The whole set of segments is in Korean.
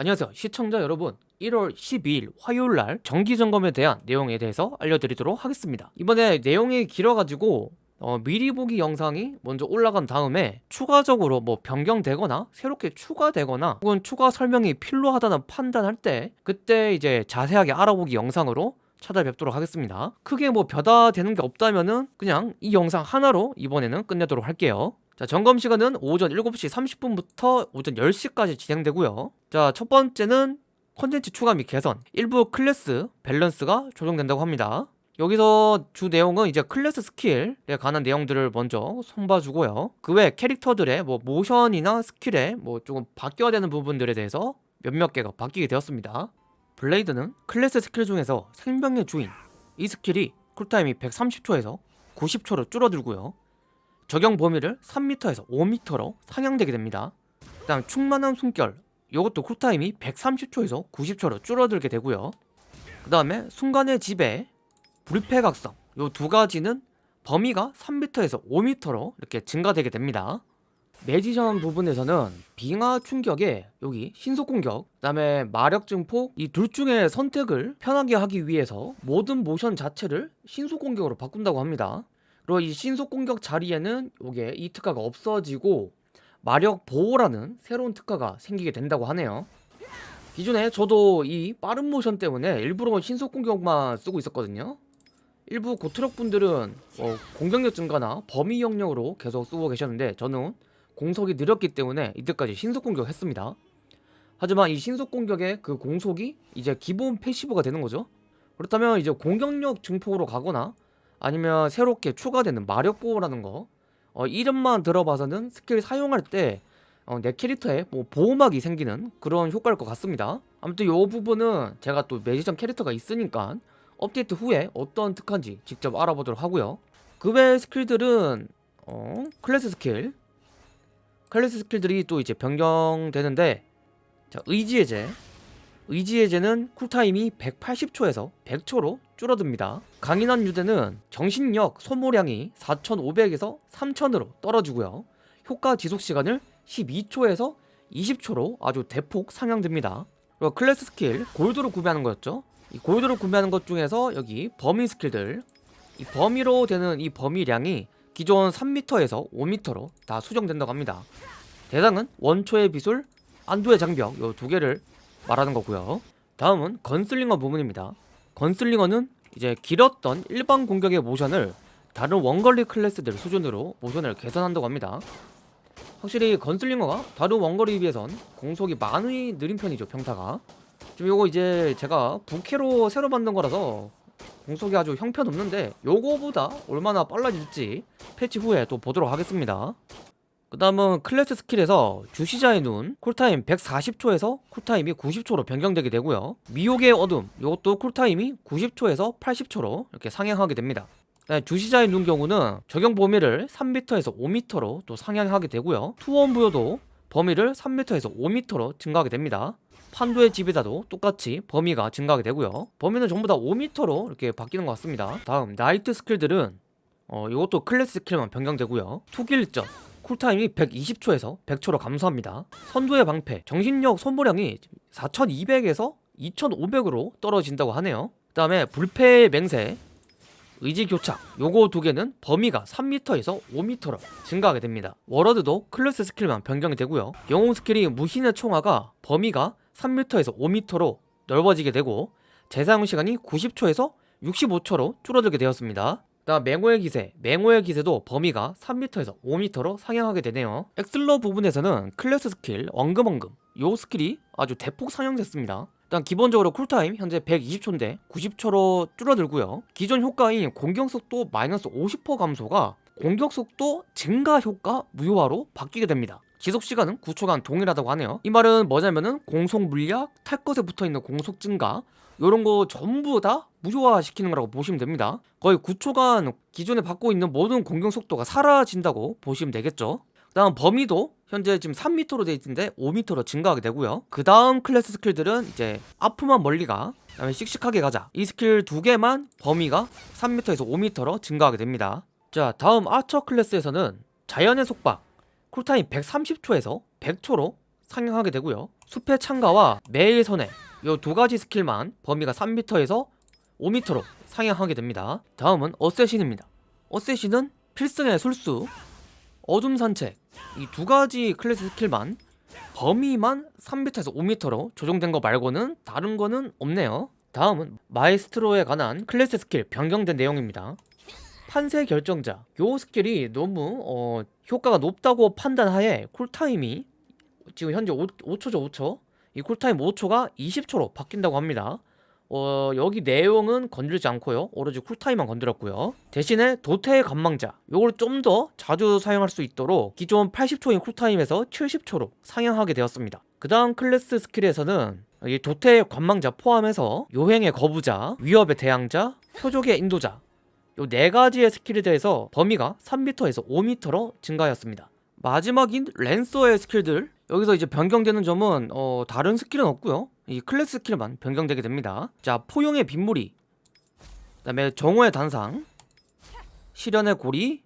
안녕하세요. 시청자 여러분 1월 12일 화요일날 정기점검에 대한 내용에 대해서 알려드리도록 하겠습니다. 이번에 내용이 길어가지고 어, 미리 보기 영상이 먼저 올라간 다음에 추가적으로 뭐 변경되거나 새롭게 추가되거나 혹은 추가 설명이 필요하다는 판단할 때 그때 이제 자세하게 알아보기 영상으로 찾아뵙도록 하겠습니다. 크게 뭐 벼다 되는 게 없다면은 그냥 이 영상 하나로 이번에는 끝내도록 할게요 자 점검 시간은 오전 7시 30분부터 오전 10시까지 진행되고요. 자 첫 번째는 컨텐츠 추가 및 개선 일부 클래스 밸런스가 조정된다고 합니다. 여기서 주 내용은 이제 클래스 스킬에 관한 내용들을 먼저 손봐주고요. 그 외 캐릭터들의 뭐 모션이나 스킬에 뭐 조금 바뀌어야 되는 부분들에 대해서 몇몇 개가 바뀌게 되었습니다. 블레이드는 클래스 스킬 중에서 생명의 주인 이 스킬이 쿨타임이 130초에서 90초로 줄어들고요 적용 범위를 3m에서 5m로 상향되게 됩니다. 그 다음 충만한 숨결 이것도 쿨타임이 130초에서 90초로 줄어들게 되고요. 그 다음에 순간의 지배 불패각성 이 두 가지는 범위가 3m에서 5m로 이렇게 증가되게 됩니다. 매지션 부분에서는 빙하 충격에 여기 신속 공격 그 다음에 마력 증폭 이 둘 중에 선택을 편하게 하기 위해서 모든 모션 자체를 신속 공격으로 바꾼다고 합니다 이 신속 공격 자리에는 이게 이 특화가 없어지고 마력 보호라는 새로운 특화가 생기게 된다고 하네요. 기존에 저도 이 빠른 모션 때문에 일부러 신속 공격만 쓰고 있었거든요. 일부 고트럭 분들은 어, 공격력 증가나 범위 영역으로 계속 쓰고 계셨는데 저는 공속이 느렸기 때문에 이때까지 신속 공격했습니다. 하지만 이 신속 공격의 그 공속이 이제 기본 패시브가 되는 거죠. 그렇다면 이제 공격력 증폭으로 가거나 아니면 새롭게 추가되는 마력 보호라는 거. 어, 이름만 들어봐서는 스킬 사용할 때 내 어, 캐릭터에 뭐 보호막이 생기는 그런 효과일 것 같습니다. 아무튼 이 부분은 제가 또 매지션 캐릭터가 있으니까 업데이트 후에 어떤 특화인지 직접 알아보도록 하고요. 그 외 스킬들은 어, 클래스 스킬. 클래스 스킬들이 또 이제 변경되는데 자 의지해제 의지해제는 쿨타임이 180초에서 100초로 줄어듭니다. 강인한 유대는 정신력 소모량이 4500에서 3000으로 떨어지고요. 효과 지속시간을 12초에서 20초로 아주 대폭 상향됩니다. 그리고 클래스 스킬 골드로 구매하는 거였죠. 이 골드로 구매하는 것 중에서 여기 범위 스킬들. 이 범위로 되는 이 범위량이 기존 3m에서 5m로 다 수정된다고 합니다. 대상은 원초의 비술, 안도의 장벽 요두 개를 말하는 거고요. 다음은 건슬링어 부분입니다. 건슬링어는 이제 길었던 일반 공격의 모션을 다른 원거리 클래스들 수준으로 모션을 개선한다고 합니다. 확실히 건슬링어가 다른 원거리에 비해선 공속이 많이 느린 편이죠 평타가. 지금 요거 이제 제가 부캐로 새로 만든 거라서 공속이 아주 형편없는데 요거보다 얼마나 빨라질지 패치 후에 또 보도록 하겠습니다 그 다음은 클래스 스킬에서 주시자의 눈 쿨타임 140초에서 쿨타임이 90초로 변경되게 되고요. 미혹의 어둠 이것도 쿨타임이 90초에서 80초로 이렇게 상향하게 됩니다. 주시자의 눈 경우는 적용 범위를 3m에서 5m로 또 상향하게 되고요. 투혼 부여도 범위를 3m에서 5m로 증가하게 됩니다. 판도의 지배자도 똑같이 범위가 증가하게 되고요. 범위는 전부 다 5m로 이렇게 바뀌는 것 같습니다. 다음 나이트 스킬들은 어, 이것도 클래스 스킬만 변경되고요. 투길전 쿨타임이 120초에서 100초로 감소합니다. 선두의 방패 정신력 소모량이 4200에서 2500으로 떨어진다고 하네요. 그 다음에 불패의 맹세 의지교착 요거 두 개는 범위가 3m에서 5m로 증가하게 됩니다. 워로드도 클래스 스킬만 변경이 되고요. 영웅 스킬이 무신의 총화가 범위가 3m에서 5m로 넓어지게 되고 재사용 시간이 90초에서 65초로 줄어들게 되었습니다 다음 맹호의 기세. 맹호의 기세도 범위가 3m에서 5m로 상향하게 되네요. 엑슬러 부분에서는 클래스 스킬 엉금엉금 요 스킬이 아주 대폭 상향됐습니다. 일단 기본적으로 쿨타임 현재 120초인데 90초로 줄어들고요. 기존 효과인 공격속도 마이너스 50% 감소가 공격속도 증가 효과 무효화로 바뀌게 됩니다 지속시간은 9초간 동일하다고 하네요. 이 말은 뭐냐면은 공속 물약, 탈 것에 붙어있는 공속 증가 이런 거 전부 다 무효화 시키는 거라고 보시면 됩니다. 거의 9초간 기존에 받고 있는 모든 공격 속도가 사라진다고 보시면 되겠죠. 그 다음 범위도 현재 지금 3m로 되어 있는데 5m로 증가하게 되고요. 그 다음 클래스 스킬들은 이제 아프면 멀리 가 그 다음에 씩씩하게 가자. 이 스킬 두 개만 범위가 3m에서 5m로 증가하게 됩니다. 자 다음 아처 클래스에서는 자연의 속박 쿨타임 130초에서 100초로 상향하게 되고요. 숲의 창가와 매일 선회 이 두 가지 스킬만 범위가 3m에서 5m로 상향하게 됩니다. 다음은 어쌔신입니다. 어쌔신은 필승의 술수 어둠 산책 이 두 가지 클래스 스킬만 범위만 3m에서 5m로 조정된 거 말고는 다른 거는 없네요. 다음은 마에스트로에 관한 클래스 스킬 변경된 내용입니다 판세 결정자. 요 스킬이 너무 어, 효과가 높다고 판단하에 쿨타임이 지금 현재 5, 5초죠 5초? 이 쿨타임 5초가 20초로 바뀐다고 합니다. 어, 여기 내용은 건들지 않고요. 오로지 쿨타임만 건드렸고요. 대신에 도태의 관망자. 요걸 좀 더 자주 사용할 수 있도록 기존 80초인 쿨타임에서 70초로 상향하게 되었습니다. 그 다음 클래스 스킬에서는 이 도태의 관망자 포함해서 요행의 거부자, 위협의 대항자, 표적의 인도자 요 네 가지의 스킬에 대해서 범위가 3m에서 5m로 증가하였습니다. 마지막인 랜서의 스킬들. 여기서 이제 변경되는 점은 어, 다른 스킬은 없고요. 이 클래스 스킬만 변경되게 됩니다. 자 포용의 빗물이 그 다음에 정오의 단상 시련의 고리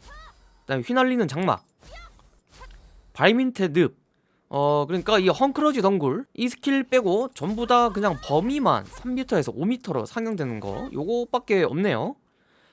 그 다음에 휘날리는 장막 발민태 늪. 어 그러니까 이 헝클어진 덩굴 이 스킬 빼고 전부 다 그냥 범위만 3m에서 5m로 상향되는 거. 요거밖에 없네요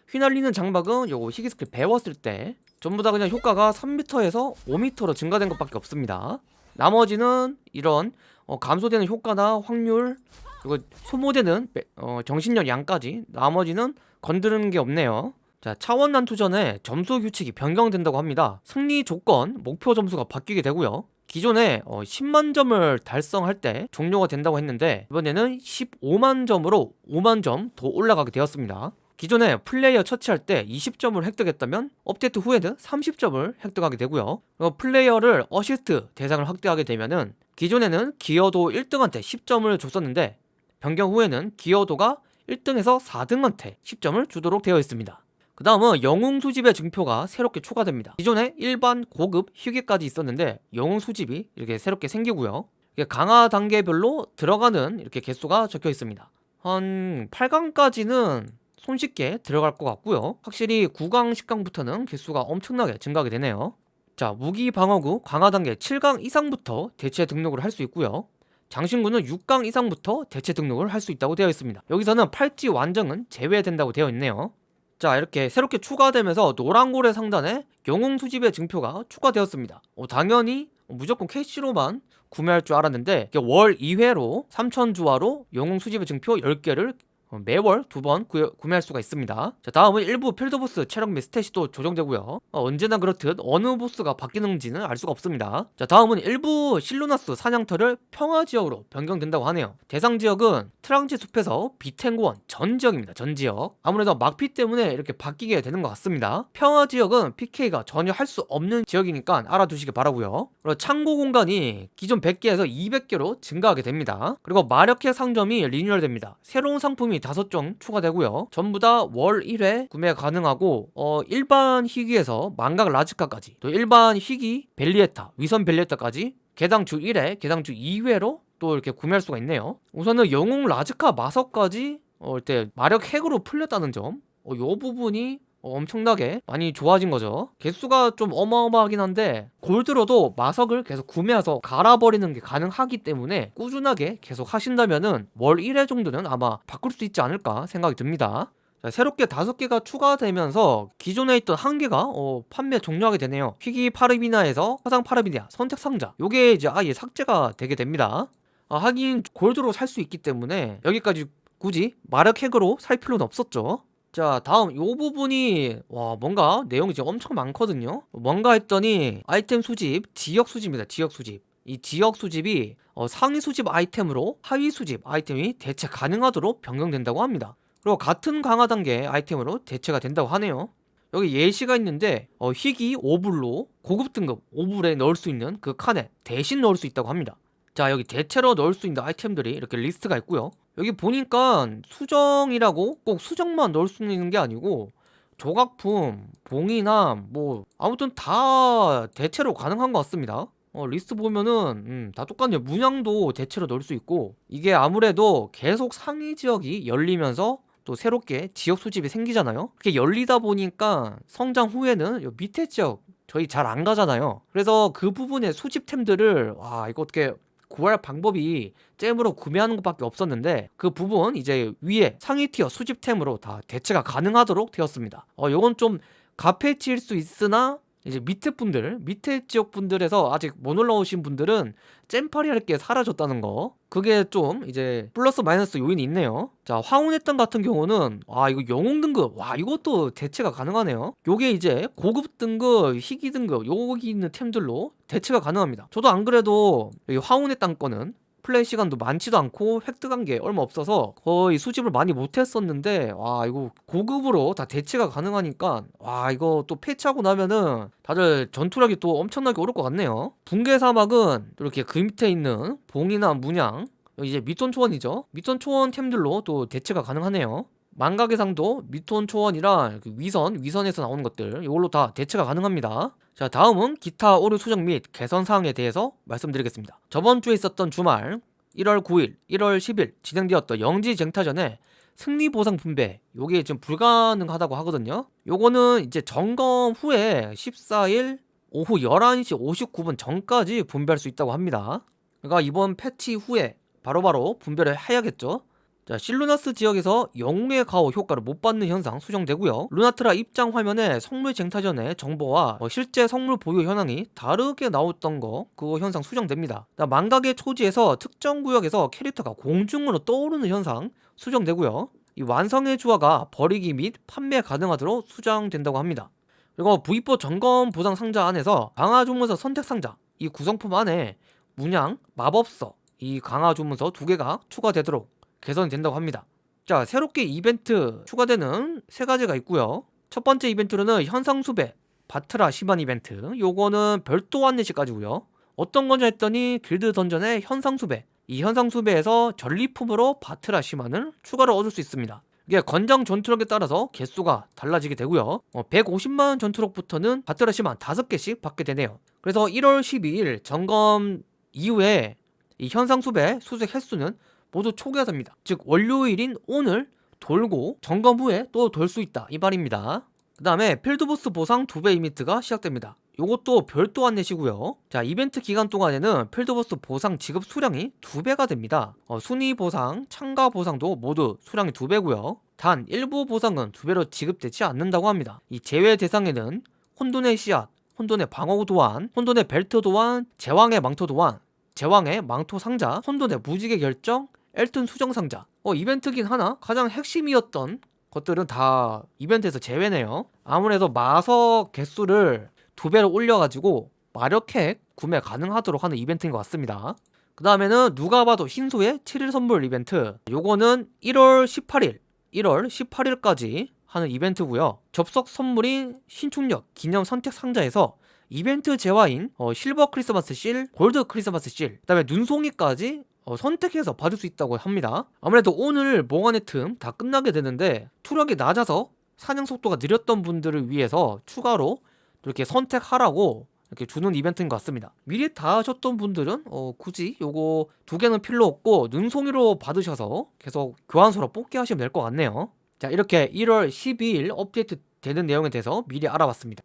휘날리는 장막은 요거 희귀 스킬 배웠을 때 전부 다 그냥 효과가 3m에서 5m로 증가된 것밖에 없습니다. 나머지는 이런 어, 감소되는 효과나 확률 그리고 소모되는 매- 어, 정신력 양까지 나머지는 건드는 게 없네요. 자 차원 난투 전에 점수 규칙이 변경된다고 합니다. 승리 조건 목표 점수가 바뀌게 되고요. 기존에 어, 10만 점을 달성할 때 종료가 된다고 했는데 이번에는 15만 점으로 5만 점 더 올라가게 되었습니다 기존에 플레이어 처치할 때 20점을 획득했다면 업데이트 후에는 30점을 획득하게 되고요. 어, 플레이어를 어시스트 대상을 확대하게 되면은 기존에는 기여도 1등한테 10점을 줬었는데 변경 후에는 기여도가 1등에서 4등한테 10점을 주도록 되어 있습니다. 그 다음은 영웅 수집의 증표가 새롭게 추가됩니다. 기존에 일반 고급 희귀까지 있었는데 영웅 수집이 이렇게 새롭게 생기고요. 강화 단계별로 들어가는 이렇게 개수가 적혀 있습니다. 한 8강까지는 손쉽게 들어갈 것 같고요. 확실히 9강 10강부터는 개수가 엄청나게 증가하게 되네요. 자 무기 방어구 강화 단계 7강 이상부터 대체 등록을 할 수 있고요. 장신구는 6강 이상부터 대체 등록을 할 수 있다고 되어 있습니다. 여기서는 팔찌 완정은 제외된다고 되어 있네요. 자 이렇게 새롭게 추가되면서 노란고래 상단에 영웅 수집의 증표가 추가되었습니다. 어, 당연히 무조건 캐시로만 구매할 줄 알았는데 월 2회로 3,000주화로 영웅 수집의 증표 10개를 어, 매월 두 번 구매할 수가 있습니다. 자 다음은 일부 필드보스 체력 및 스탯이 또 조정되고요. 어, 언제나 그렇듯 어느 보스가 바뀌는지는 알 수가 없습니다. 자 다음은 일부 실루나스 사냥터를 평화지역으로 변경된다고 하네요. 대상 지역은 트랑지 숲에서 비탱고원 전 지역입니다. 전 지역. 아무래도 막피 때문에 이렇게 바뀌게 되는 것 같습니다. 평화지역은 PK가 전혀 할 수 없는 지역이니까 알아두시기 바라고요. 그리고 창고 공간이 기존 100개에서 200개로 증가하게 됩니다. 그리고 마력회 상점이 리뉴얼됩니다. 새로운 상품이 5종 추가되고요. 전부 다 월 1회 구매 가능하고 어, 일반 희귀에서 망각 라즈카까지 또 일반 희귀 벨리에타 위선 벨리에타까지 개당 주 1회 개당 주 2회로 또 이렇게 구매할 수가 있네요. 우선은 영웅 라즈카 마석까지 어, 이때 마력 핵으로 풀렸다는 점 어, 요 부분이 어, 엄청나게 많이 좋아진 거죠. 개수가 좀 어마어마하긴 한데 골드로도 마석을 계속 구매해서 갈아버리는 게 가능하기 때문에 꾸준하게 계속 하신다면은 월 1회 정도는 아마 바꿀 수 있지 않을까 생각이 듭니다. 자, 새롭게 다섯 개가 추가되면서 기존에 있던 한 개가 어, 판매 종료하게 되네요. 희귀 파르비나에서 화상 파르비나 선택 상자. 요게 이제 아예 삭제가 되게 됩니다. 아, 하긴 골드로 살 수 있기 때문에 여기까지 굳이 마력 핵으로 살 필요는 없었죠 자 다음 요 부분이 와 뭔가 내용이 지금 엄청 많거든요. 뭔가 했더니 아이템 수집 지역 수집입니다 지역 수집. 이 지역 수집이 어, 상위 수집 아이템으로 하위 수집 아이템이 대체 가능하도록 변경된다고 합니다. 그리고 같은 강화 단계 아이템으로 대체가 된다고 하네요. 여기 예시가 있는데 어, 희귀 오브를 고급 등급 오브에 넣을 수 있는 그 칸에 대신 넣을 수 있다고 합니다 자 여기 대체로 넣을 수 있는 아이템들이 이렇게 리스트가 있고요. 여기 보니까 수정이라고 꼭 수정만 넣을 수 있는 게 아니고 조각품, 봉이나 뭐 아무튼 다 대체로 가능한 것 같습니다. 어, 리스트 보면은 음, 다 똑같네요. 문양도 대체로 넣을 수 있고 이게 아무래도 계속 상위 지역이 열리면서 또 새롭게 지역 수집이 생기잖아요. 그게 열리다 보니까 성장 후에는 요 밑에 지역 저희 잘 안 가잖아요. 그래서 그 부분의 수집템들을 와 이거 어떻게 구할 방법이 잼으로 구매하는 것밖에 없었는데 그 부분 이제 위에 상위 티어 수집템으로 다 대체가 가능하도록 되었습니다. 어 요건 좀 가페치일 수 있으나 이제 밑에 분들 밑에 지역 분들에서 아직 못 올라오신 분들은 잼파리 할 게 사라졌다는 거. 그게 좀 이제 플러스 마이너스 요인이 있네요. 자 황혼했던 같은 경우는 와 이거 영웅 등급. 와 이것도 대체가 가능하네요. 요게 이제 고급 등급 희귀 등급 여기 있는 템들로 대체가 가능합니다. 저도 안 그래도 여기 땅 거는 플레이 시간도 많지도 않고 획득한 게 얼마 없어서 거의 수집을 많이 못했었는데 와 이거 고급으로 다 대체가 가능하니까 와 이거 또 패치하고 나면은 다들 전투력이 또 엄청나게 오를 것 같네요. 붕괴 사막은 이렇게 그 밑에 있는 봉이나 문양 이제 밑돈 초원이죠. 밑돈 초원 템들로 또 대체가 가능하네요 망각의 상도 밑돈 초원이랑 그 위선 위선에서 나오는 것들 이걸로 다 대체가 가능합니다. 자 다음은 기타 오류 수정 및 개선 사항에 대해서 말씀드리겠습니다. 저번 주에 있었던 주말 1월 9일 1월 10일 진행되었던 영지 쟁타전에 승리 보상 분배 요게 지금 불가능하다고 하거든요. 요거는 이제 점검 후에 14일 오후 11시 59분 전까지 분배할 수 있다고 합니다. 그러니까 이번 패치 후에 바로바로 분배를 해야겠죠 자 실루나스 지역에서 영웅의 가오 효과를 못 받는 현상 수정되고요. 루나트라 입장 화면에 성물 쟁타전의 정보와 어, 실제 성물 보유 현황이 다르게 나왔던 거 그거 현상 수정됩니다. 자, 망각의 초지에서 특정 구역에서 캐릭터가 공중으로 떠오르는 현상 수정되고요. 이 완성의 주화가 버리기 및 판매 가능하도록 수정된다고 합니다. 그리고 V4 점검 보상 상자 안에서 강화 주문서 선택 상자 이 구성품 안에 문양, 마법서 이 강화 주문서 두 개가 추가되도록 개선이 된다고 합니다. 자 새롭게 이벤트 추가되는 세 가지가 있고요. 첫 번째 이벤트로는 현상수배 바트라 시반 이벤트. 요거는 별도 안내시까지고요. 어떤 거냐 했더니 길드 던전의 현상수배. 이 현상수배에서 전리품으로 바트라 시만을 추가로 얻을 수 있습니다. 이게 건장 전투력에 따라서 개수가 달라지게 되고요. 어, 150만 전투력부터는 바트라 시만 5개씩 받게 되네요. 그래서 1월 12일 점검 이후에 이 현상수배 수색 횟수는 모두 초기화됩니다. 즉 월요일인 오늘 돌고 점검 후에 또 돌 수 있다. 이 말입니다. 그 다음에 필드보스 보상 2배 이벤트가 시작됩니다. 요것도 별도 안내시고요. 자 이벤트 기간 동안에는 필드보스 보상 지급 수량이 2배가 됩니다. 어, 순위 보상, 참가 보상도 모두 수량이 2배고요. 단 일부 보상은 2배로 지급되지 않는다고 합니다. 이 제외 대상에는 혼돈의 씨앗, 혼돈의 방어 도안, 혼돈의 벨트 도안, 제왕의 망토 도안 제왕의 망토 상자, 혼돈의 무지개 결정, 엘튼 수정 상자. 어 이벤트긴 하나? 가장 핵심이었던 것들은 다 이벤트에서 제외네요. 아무래도 마석 개수를 두 배로 올려가지고 마력핵 구매 가능하도록 하는 이벤트인 것 같습니다. 그 다음에는 누가 봐도 흰소의 7일 선물 이벤트. 요거는 1월 18일 1월 18일까지 하는 이벤트고요. 접속 선물인 신축력 기념 선택 상자에서 이벤트 재화인 어, 실버 크리스마스 실, 골드 크리스마스 실, 그 다음에 눈송이까지 어, 선택해서 받을 수 있다고 합니다. 아무래도 오늘 몽환의 틈 다 끝나게 되는데 투력이 낮아서 사냥 속도가 느렸던 분들을 위해서 추가로 이렇게 선택하라고 이렇게 주는 이벤트인 것 같습니다. 미리 다 하셨던 분들은 어, 굳이 요거 두 개는 필요 없고 눈송이로 받으셔서 계속 교환소로 뽑기 하시면 될 것 같네요. 자 이렇게 1월 12일 업데이트 되는 내용에 대해서 미리 알아봤습니다.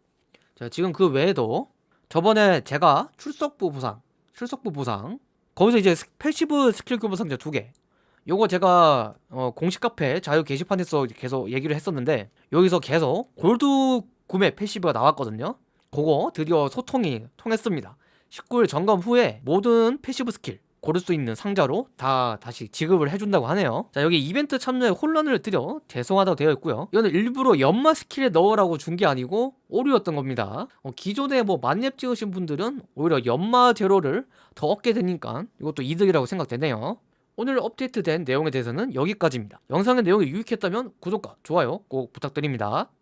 자 지금 그 외에도 저번에 제가 출석부 보상 출석부 보상 거기서 이제 스- 패시브 스킬 교본 상자 두 개. 요거 제가 어, 공식 카페 자유 게시판에서 계속 얘기를 했었는데 여기서 계속 골드 구매 패시브가 나왔거든요. 그거 드디어 소통이 통했습니다. 19일 점검 후에 모든 패시브 스킬 고를 수 있는 상자로 다 다시 지급을 해준다고 하네요. 자 여기 이벤트 참여에 혼란을 드려 죄송하다고 되어 있고요. 이거는 일부러 연마 스킬에 넣으라고 준 게 아니고 오류였던 겁니다. 어, 기존에 뭐 만렙 찍으신 분들은 오히려 연마 제로를 더 얻게 되니까 이것도 이득이라고 생각되네요. 오늘 업데이트된 내용에 대해서는 여기까지입니다. 영상의 내용이 유익했다면 구독과 좋아요 꼭 부탁드립니다